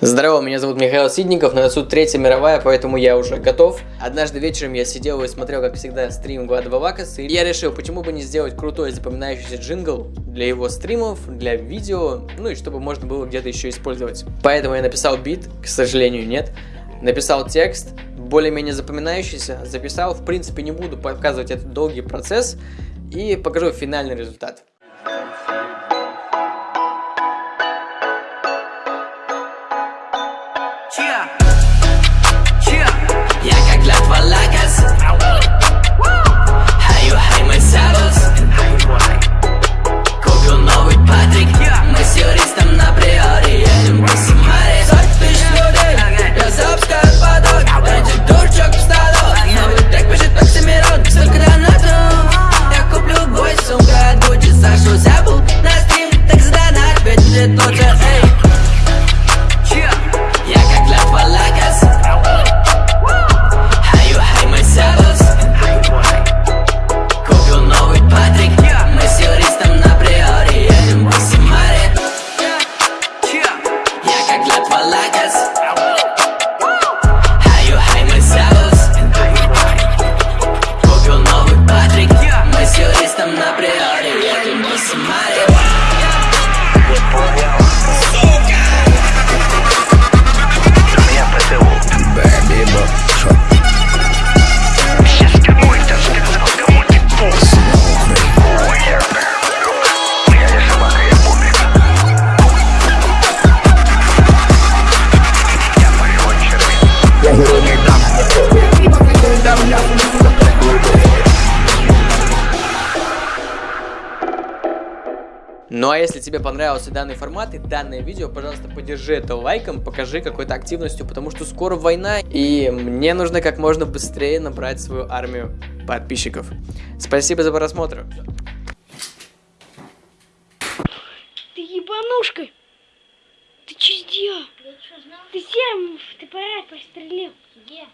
Здорово, меня зовут Михаил Сидников, на носу Третья мировая, поэтому я уже готов. Однажды вечером я сидел и смотрел, как всегда, стрим Глада Вакас, и я решил, почему бы не сделать крутой запоминающийся джингл для его стримов, для видео, ну и чтобы можно было где-то еще использовать. Поэтому я написал бит, к сожалению, нет. Написал текст, более-менее запоминающийся, записал, в принципе не буду показывать этот долгий процесс, и покажу финальный результат. Chia. Я как клятва Ну а если тебе понравился данный формат и данное видео, пожалуйста, поддержи это лайком, покажи какой-то активностью, потому что скоро война, и мне нужно как можно быстрее набрать свою армию подписчиков. Спасибо за просмотр. Ты ебанушка! Ты че сделал? Ты сам в ТПР пострелил. Где?